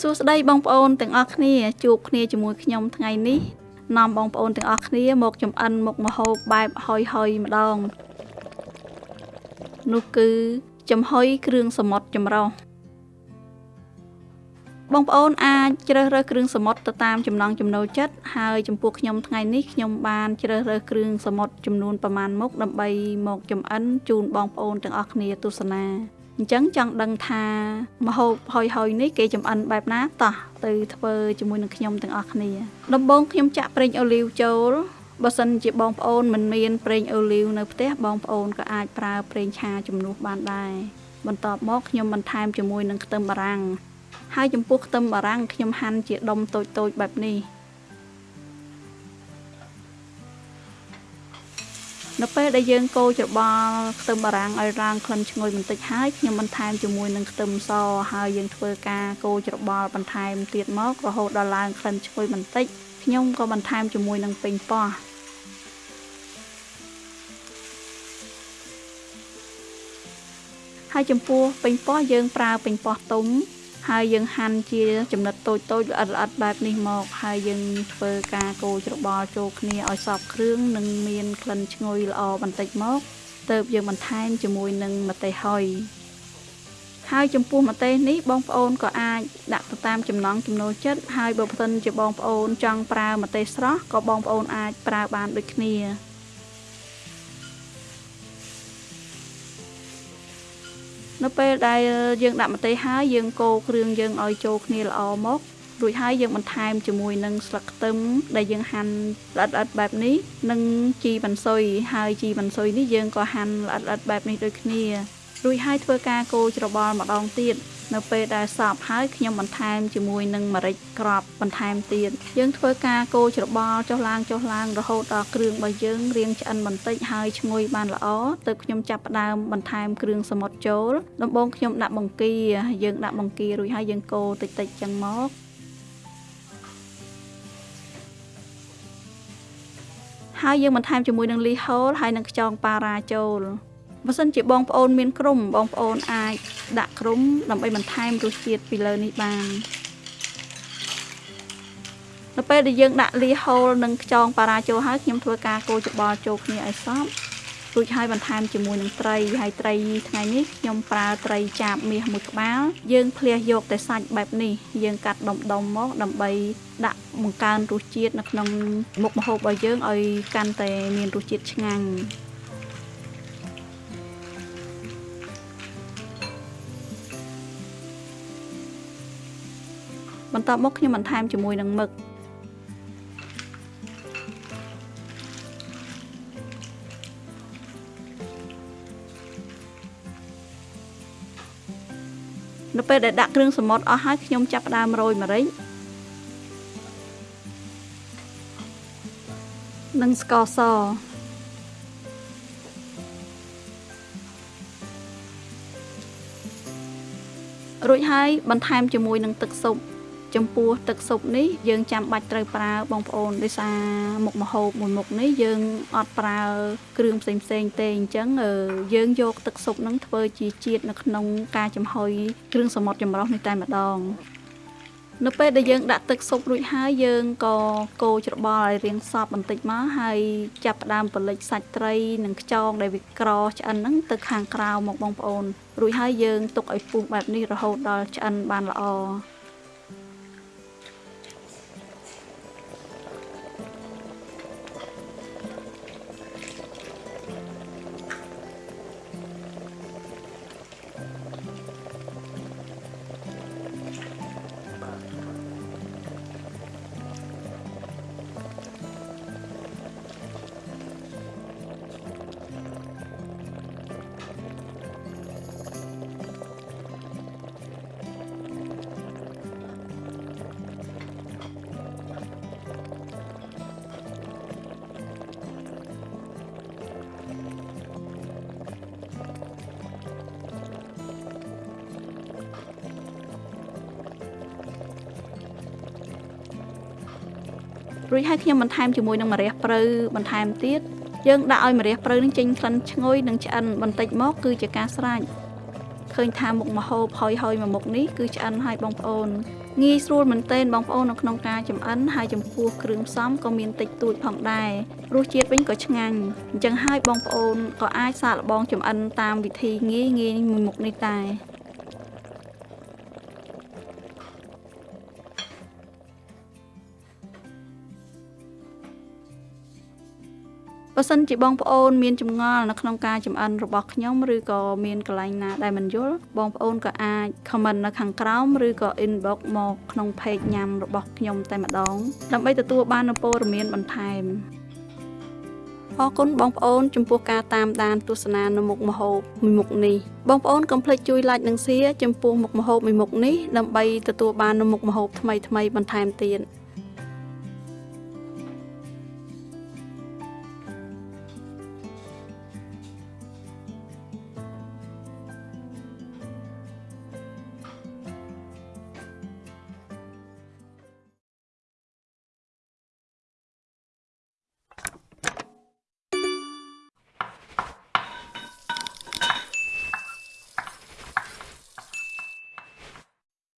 សួស្តីបងប្អូនទាំងអស់គ្នាជួបគ្នាជាមួយខ្ញុំថ្ងៃនេះនាំបងប្អូនទាំងអស់គ្នាមកចំអិនមុខម្ហូបបែបហុយហុយម្ដងនោះគឺចំហុយគ្រឿងសមុទ្រចម្រុះបងប្អូនអាចជ្រើសរើសគ្រឿងសមុទ្រទៅតាមចំណង់ចំណូលចិត្តហើយចំពោះខ្ញុំថ្ងៃនេះខ្ញុំបានជ្រើសរើសគ្រឿងសមុទ្រចំនួនប្រមាណមុខដើម្បីមកចំអិនជូនបងប្អូនទាំងអស់គ្នាទស្សនា អញ្ចឹងចង់ដឹងថាម្ហូបហុយហុយនេះគេចំអិនបែបណាតោះទៅធ្វើជាមួយនឹងខ្ញុំទាំងអស់គ្នាដំបូងខ្ញុំចាក់ប្រេងអូលីវចូលបើសិនជាបងប្អូនមិនមានប្រេងអូលីវនៅផ្ទះបងប្អូនក៏អាចប្រើប្រេងឆាជំនួសបានដែរបន្ទាប់មកខ្ញុំបន្ថែមជាមួយនឹងខ្ទឹមបារាំងហើយចំពោះខ្ទឹមបារាំងខ្ញុំហាន់ជាដុំតូចៗបែបនេះ នៅពេលដែលយើងកូរច្របល់ខ្ទឹមបារាំងឲ្យរងក្លិនឈ្ងុយបន្តិចហើយខ្ញុំបន្ថែមជាមួយនឹងខ្ទឹមសហើយយើងធ្វើការកូរច្របល់បន្ថែមទៀតមករហូតដល់ឡើងក្លិនឈ្ងុយបន្តិចខ្ញុំក៏បន្ថែមជាមួយនឹងពេញប៉ោះហើយចំពោះពេញប៉ោះយើងប្រើពេញប៉ោះទុំ ហើយយើងហាន់ជាចំណិតតូចតូចល្អិតល្អិតបែបនេះមក ហើយយើងធ្វើការកូរច្របល់ចូលគ្នាឲ្យសព្វគ្រឿងនិងមានក្លិនឈ្ងុយល្អបន្តិចមកទើបយើងបន្ថែមជាមួយនឹងម្ទេសហុយហើយចំពោះម្ទេសនេះបងប្អូនក៏អាចដាក់ទៅតាមចំណង់ចំណូលចិត្តហើយបើផ្តិនជាបងប្អូនចង់ប្រើម្ទេសស្រស់ក៏បងប្អូនអាចប្រើបានដូចគ្នា នៅពេលដែលយើងដាក់ម្ទេសហើយយើងកូរគ្រឿងយើងឲ្យចូលគ្នាល្អមករួចហើយយើងបន្ថែមជាមួយនឹងស្លឹកខ្ទឹមដែលយើងហាន់ល្អិតល្អិតបែបនេះនិងជីបន្សុយហើយជីបន្សុយនេះយើងក៏ហាន់ល្អិតល្អិតបែបនេះដូចគ្នារួចហើយធ្វើការកូរច្របល់ម្ដងទៀត នៅពេលដែលសព្វហើយខ្ញុំបន្ថែមជាមួយនឹងម្រេចក្របបន្ថែមទៀតយើងធ្វើការកូរច្របល់ចុះឡើងចុះឡើងរហូតដល់គ្រឿងរបស់យើងរៀងឆ្អិនបន្តិចហើយឈ្ងុយបានល្អទើបខ្ញុំចាប់ផ្ដើមបន្ថែមគ្រឿងសមុទ្រចូលដំបូងខ្ញុំដាក់បង្គាយើងដាក់បង្គារួចហើយយើងកូរតិចតិចចឹងមកហើយយើងបន្ថែមជាមួយនឹងលីហូលហើយនឹងខ្យងប៉ារ៉ាចូល បើសិនជាបងប្អូនមានក្រុមបងប្អូនអាចដាក់ក្រុមដើម្បីបន្ថែមរសជាតិពីលើនេះបាននៅពេលដែលយើងដាក់លីហូលនិងខ្យងប៉ារ៉ាចូលហើយខ្ញុំធ្វើការកូរច្បល់ចូលគ្នាឲ្យសព្វរួចហើយបន្ថែមជាមួយនឹងត្រីហើយត្រីថ្ងៃនេះខ្ញុំប្រើត្រីចាបមាសមួយក្បាលយើងភ្លះយកតែសាច់បែបនេះយើងកាត់ដុំដុំមកដើម្បីដាក់បង្កើនរសជាតិនៅក្នុងមុខម្ហូបរបស់យើងឲ្យកាន់តែមានរសជាតិឆ្ងាញ់ បន្ទាប់មកខ្ញុំបន្ថែមជាមួយនឹងមឹកនៅពេលដែលដាក់គ្រឿងសមុទ្រអស់ហើយខ្ញុំចាប់ផ្ដើមរោយម្រេចនិងស្ករសរួចហើយបន្ថែមជាមួយនឹងទឹកស៊ុប ចំពោះទឹកស៊ុបនេះយើងចាំបាច់ត្រូវប្រើបងប្អូនដោយសារមុខម្ហូបមួយមុខនេះយើងអត់ប្រើគ្រឿងផ្សេងផ្សេងទេអញ្ចឹងយើងយកទឹកស៊ុបនឹងធ្វើជាជាតិនៅក្នុងការចំហុយគ្រឿងសមុទ្រចម្រុះនេះតែម្ដងនៅពេលដែលយើងដាក់ទឹកស៊ុបរួចហើយយើងក៏កូរច្របល់ឲ្យរាងសព្វបន្តិចមកហើយចាប់ផ្ដើមពលិចសាច់ត្រីនិងខ្យងដែលវាក្រឆ្អិនហ្នឹងទៅខាងក្រៅមកបងប្អូនរួចហើយយើងទុកឲ្យពុះបែបនេះរហូតដល់ឆ្អិនបានល្អ រួចហើយខ្ញុំបន្ថែមជាមួយនឹងម្រះព្រៅបន្ថែមទៀតយើងដាក់ឲ្យម្រះព្រៅនឹងចេញក្លិនឈ្ងុយនិងឆ្អិនបន្តិចមកគឺជាការស្រេចឃើញថាមុខម្ហូបហុយហុយមួយមុខនេះគឺឆ្អិនហើយបងប្អូនងាយស្រួលមែនទែនបងប្អូននៅក្នុងការចម្អិនហើយចំពោះគ្រឿងផ្សំក៏មានតិចតួចផងដែររសជាតិវិញក៏ឆ្ងាញ់អញ្ចឹងហើយបងប្អូនក៏អាចសាកល្បងចម្អិនតាមវិធីងាយងាយមួយមុខនេះដែរ បើសិនជាបងប្អូនមានចម្ងល់នៅក្នុងការចម្អិនរបស់ខ្ញុំឬក៏មានកន្លែងណាដែលមិនយល់បងប្អូនក៏អាច comment នៅខាងក្រោមឬក៏ inbox មកក្នុង page ញ៉ាំរបស់ខ្ញុំតែម្ដងដើម្បីទទួលបាននូវព័ត៌មានបន្ថែមអរគុណបងប្អូនចំពោះការតាមដានទស្សនានៅមុខម្ហូបមួយមុខនេះបងប្អូនកុំភ្លេចជួយ like និង share ចំពោះមុខម្ហូបមួយមុខនេះដើម្បីទទួលបាននូវមុខម្ហូបថ្មីៗបន្ថែមទៀត